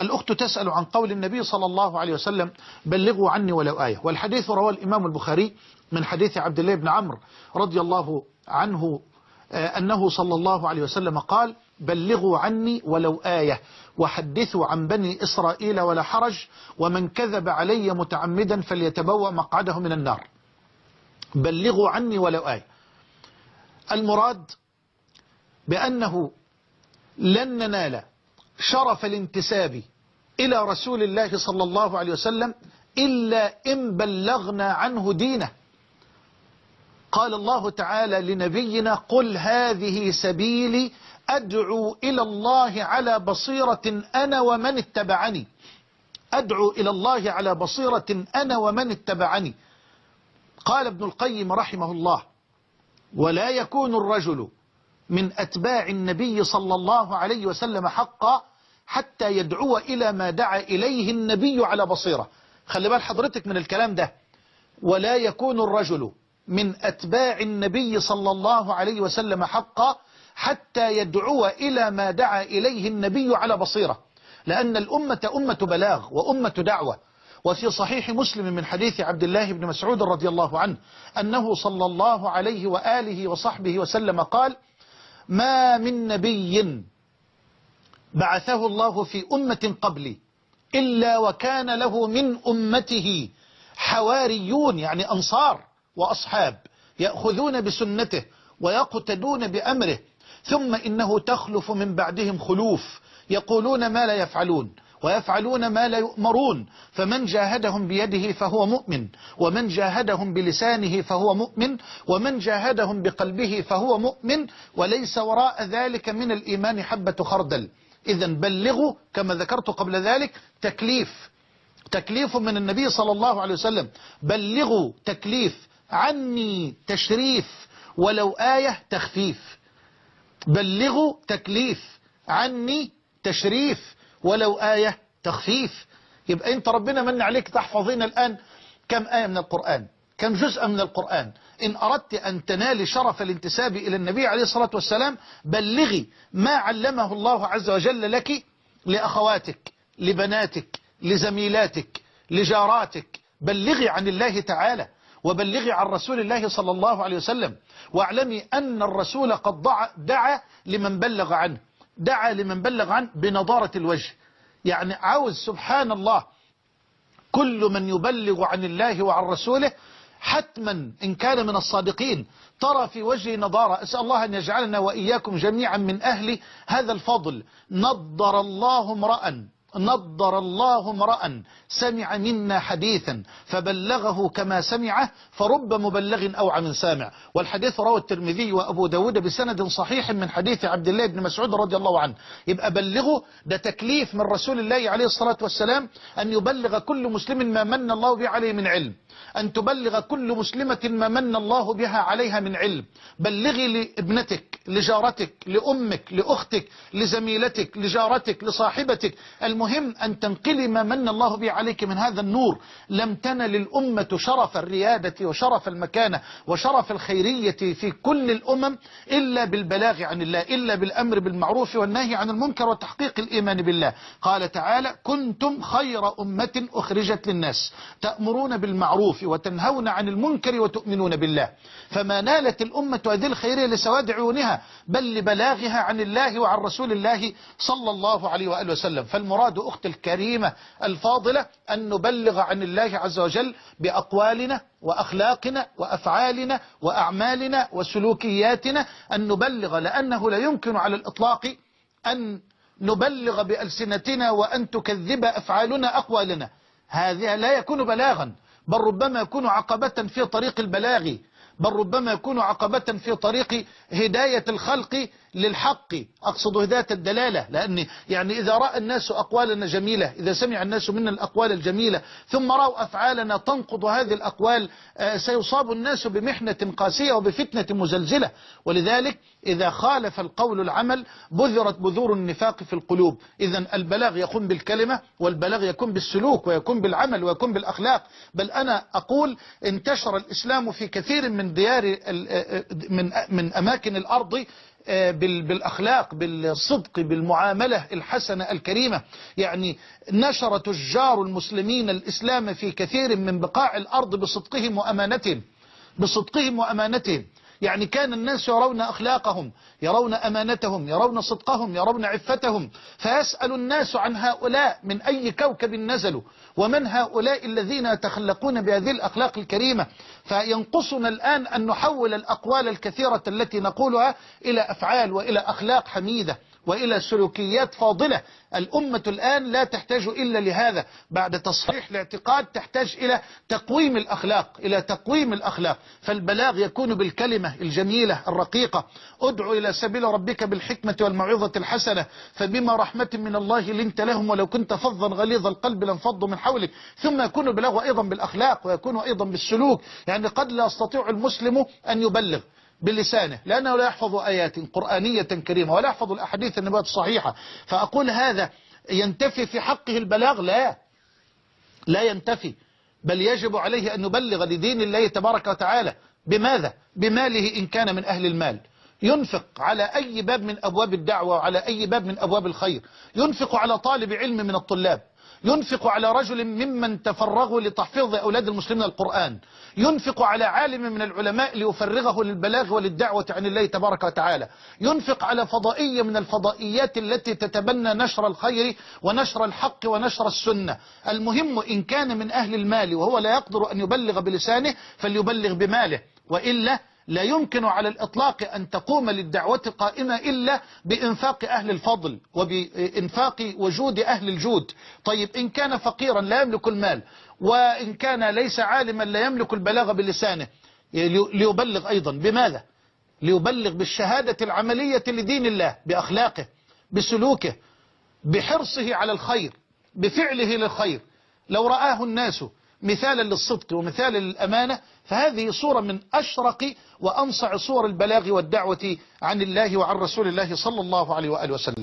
الأخت تسأل عن قول النبي صلى الله عليه وسلم بلغوا عني ولو آية. والحديث رواه الإمام البخاري من حديث عبد الله بن عمرو رضي الله عنه أنه صلى الله عليه وسلم قال بلغوا عني ولو آية. وحدثوا عن بني إسرائيل ولا حرج ومن كذب علي متعمدا فليتبوأ مقعده من النار. بلغوا عني ولو آية. المراد بأنه لن ننال شرف الانتساب إلى رسول الله صلى الله عليه وسلم إلا إن بلغنا عنه دينه. قال الله تعالى لنبينا قل هذه سبيلي أدعو إلى الله على بصيرة أنا ومن اتبعني. أدعو إلى الله على بصيرة أنا ومن اتبعني. قال ابن القيم رحمه الله ولا يكون الرجل من أتباع النبي صلى الله عليه وسلم حقا حتى يدعو إلى ما دعا إليه النبي على بصيرة. خلي بال حضرتك من الكلام ده. ولا يكون الرجل من أتباع النبي صلى الله عليه وسلم حقا حتى يدعو إلى ما دعا إليه النبي على بصيرة. لأن الأمة أمة بلاغ وأمة دعوة. وفي صحيح مسلم من حديث عبد الله بن مسعود رضي الله عنه أنه صلى الله عليه وآله وصحبه وسلم قال ما من نبي بعثه الله في أمة قبلي إلا وكان له من أمته حواريون يعني أنصار وأصحاب يأخذون بسنته ويقتدون بأمره ثم إنه تخلف من بعدهم خلوف يقولون ما لا يفعلون ويفعلون ما لا يؤمرون. فمن جاهدهم بيده فهو مؤمن ومن جاهدهم بلسانه فهو مؤمن ومن جاهدهم بقلبه فهو مؤمن. وليس وراء ذلك من الإيمان حبة خردل. إذا بلغوا كما ذكرت قبل ذلك تكليف. تكليف من النبي صلى الله عليه وسلم. بلغوا تكليف عني تشريف ولو آية تخفيف. بلغوا تكليف عني تشريف. ولو آية تخفيف. يبقى أنت ربنا من عليك تحفظين الآن كم آية من القرآن كم جزء من القرآن. إن أردت أن تنالي شرف الانتساب إلى النبي عليه الصلاة والسلام بلغي ما علمه الله عز وجل لك لأخواتك لبناتك لزميلاتك لجاراتك. بلغي عن الله تعالى وبلغي عن رسول الله صلى الله عليه وسلم واعلمي أن الرسول قد دعا لمن بلغ عنه. دعا لمن بلغ عنه بنضارة الوجه. يعني عاوز سبحان الله كل من يبلغ عن الله وعن رسوله حتما إن كان من الصادقين. ترى في وجهه نضارة أسأل الله أن يجعلنا وإياكم جميعا من أهل هذا الفضل. نضر الله امرأ. نضر الله امرأ سمع منا حديثا فبلغه كما سمعه فرب مبلغ أوعى من سامع. والحديث رواه الترمذي وأبو داود بسند صحيح من حديث عبد الله بن مسعود رضي الله عنه. يبقى بلغه ده تكليف من رسول الله عليه الصلاة والسلام أن يبلغ كل مسلم ما من الله به عليه من علم. أن تبلغ كل مسلمة ما من الله بها عليها من علم. بلغي لابنتك لجارتك لأمك لأختك لزميلتك لجارتك لصاحبتك. المهم أن تنقلي ما من الله به عليك من هذا النور. لم تنل الأمة شرف الريادة وشرف المكانة وشرف الخيرية في كل الأمم إلا بالبلاغ عن الله إلا بالأمر بالمعروف والنهي عن المنكر وتحقيق الإيمان بالله. قال تعالى كنتم خير أمة أخرجت للناس. تأمرون بالمعروف وتنهون عن المنكر وتؤمنون بالله. فما نالت الأمة هذه الخيرية لسواد عيونها بل لبلاغها عن الله وعن رسول الله صلى الله عليه وآله وسلم. فالمراد أخت الكريمة الفاضلة أن نبلغ عن الله عز وجل بأقوالنا وأخلاقنا وأفعالنا وأعمالنا وسلوكياتنا أن نبلغ لأنه لا يمكن على الإطلاق أن نبلغ بألسنتنا وأن تكذب أفعالنا أقوالنا. هذا لا يكون بلاغا. بل ربما يكون عقبة في طريق البلاغ بل ربما يكون عقبة في طريق هداية الخلق للحق. أقصد هداية الدلالة لأن يعني إذا رأى الناس أقوالنا جميلة إذا سمع الناس منا الأقوال الجميلة ثم رأوا أفعالنا تنقض هذه الأقوال سيصاب الناس بمحنة قاسية وبفتنة مزلزلة. ولذلك إذا خالف القول العمل بذرت بذور النفاق في القلوب. إذا البلاغ يكون بالكلمة والبلاغ يكون بالسلوك ويكون بالعمل ويكون بالأخلاق. بل أنا أقول انتشر الإسلام في كثير من ديار من من أماكن الأرض آه، بالأخلاق بالصدق بالمعاملة الحسنة الكريمة. يعني نشر تجار المسلمين الإسلام في كثير من بقاع الأرض بصدقهم وأمانتهم بصدقهم وأمانتهم. يعني كان الناس يرون أخلاقهم يرون أمانتهم يرون صدقهم يرون عفتهم فيسأل الناس عن هؤلاء من أي كوكب نزلوا ومن هؤلاء الذين يتخلقون بهذه الأخلاق الكريمة. فينقصنا الآن أن نحول الأقوال الكثيرة التي نقولها إلى أفعال وإلى أخلاق حميدة. وإلى سلوكيات فاضلة. الأمة الآن لا تحتاج إلا لهذا. بعد تصحيح الاعتقاد تحتاج إلى تقويم الأخلاق إلى تقويم الأخلاق. فالبلاغ يكون بالكلمة الجميلة الرقيقة. ادعو إلى سبيل ربك بالحكمة والموعظة الحسنة فبما رحمة من الله لنت لهم ولو كنت فظا غليظ القلب لانفضوا من حولك. ثم يكون البلاغ أيضا بالأخلاق ويكون أيضا بالسلوك. يعني قد لا يستطيع المسلم أن يبلغ. بلسانه لأنه لا يحفظ آيات قرآنية كريمة ولا يحفظ الأحاديث النبوة الصحيحة. فأقول هذا ينتفي في حقه البلاغ؟ لا. لا ينتفي. بل يجب عليه أن يبلغ لدين الله تبارك وتعالى. بماذا؟ بماله إن كان من أهل المال. ينفق على أي باب من أبواب الدعوة وعلى أي باب من أبواب الخير. ينفق على طالب علم من الطلاب. ينفق على رجل ممن تفرغوا لتحفيظ أولاد المسلمين القرآن. ينفق على عالم من العلماء ليفرغه للبلاغ وللدعوة عن الله تبارك وتعالى. ينفق على فضائية من الفضائيات التي تتبنى نشر الخير ونشر الحق ونشر السنة. المهم إن كان من أهل المال وهو لا يقدر أن يبلغ بلسانه فليبلغ بماله. وإلا لا يمكن على الإطلاق أن تقوم للدعوة قائمة إلا بإنفاق أهل الفضل وبإنفاق وجود أهل الجود. طيب إن كان فقيرا لا يملك المال وإن كان ليس عالما لا يملك البلاغ بلسانه. ليبلغ أيضا. بماذا؟ ليبلغ بالشهادة العملية لدين الله بأخلاقه بسلوكه بحرصه على الخير بفعله للخير. لو رآه الناس مثالا للصدق ومثالا للأمانة فهذه صورة من أشرق وأنصع صور البلاغ والدعوة عن الله وعن رسول الله صلى الله عليه وآله وسلم.